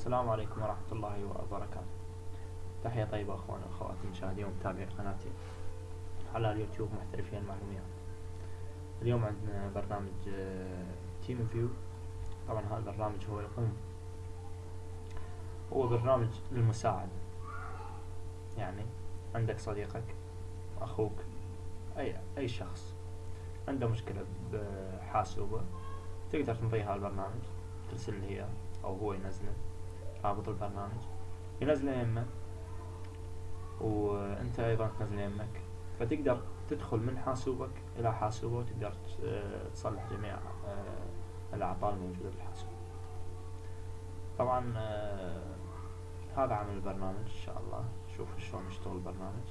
السلام عليكم ورحمة الله وبركاته. تحية طيبة أخواني وأخواتي مشاهدي ومتابعي قناتي على اليوتيوب محترفين المعلومات اليوم عندنا برنامج TeamViewer طبعا هذا البرنامج هو يقوم هو برنامج للمساعدة. يعني عندك صديقك أخوك أي أي شخص عنده مشكلة بحاسوبه تقدر تنطيه هذا البرنامج ترسل له إياه أو هو ينزله. رابط البرنامج. ينزله يمك وأنت أيضا تنزل يمك. فتقدر تدخل من حاسوبك إلى حاسوبه وتقدر تصلح جميع آه، الاعطال الموجودة بالحاسوب. طبعا آه، هذا عمل البرنامج إن شاء الله. شوف شلون يشتغل البرنامج.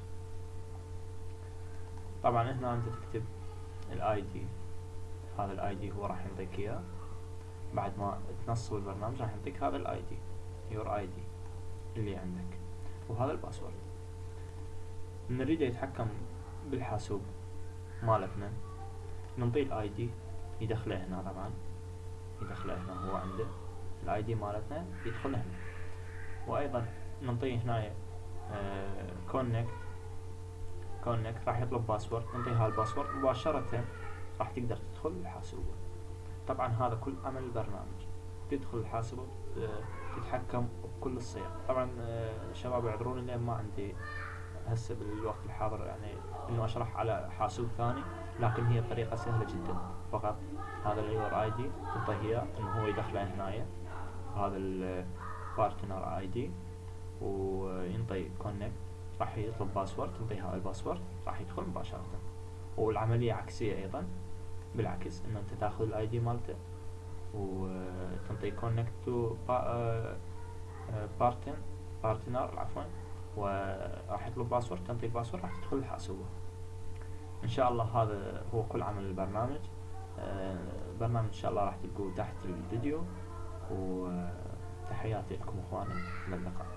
طبعا هنا أنت تكتب ال ID هذا ال ID هو راح يعطيك إياه. بعد ما تنصب البرنامج راح يعطيك هذا ال ID your ID اللي عندك. وهذا ال password. نريد يتحكم بالحاسوب مالتنا ننطيه ال ID يدخله هنا طبعا. يدخله هنا هو عنده. ال ID مالتنا يدخل هنا. وأيضا ننطيه هنا connect connect راح يطلب password ننطيه هال password مباشرة راح تقدر تدخل الحاسوب طبعا هذا كل عمل البرنامج. تدخل الحاسوب تتحكم بكل الصيغ. طبعا آه، شباب اعذروني لأن ما عندي هسه بالوقت الحاضر يعني إنه أشرح على حاسوب ثاني لكن هي طريقة سهلة جدا. فقط هذا ال your ID تعطيه إنه هو يدخله هنايا. هذا ال partner ID وينطي connect راح يطلب password تنطيه هذا ال password راح يدخل مباشرة. والعملية عكسية أيضا بالعكس إنه أنت تاخذ ال ID مالته وتنطي connect to partn partner عفوا وراح يطلب password تنطي ال password راح تدخل الحاسوبة إن شاء الله هذا هو كل عمل البرنامج. البرنامج إن شاء الله راح تلقوه تحت الفيديو. وتحياتي لكم أخواني. إلى اللقاء.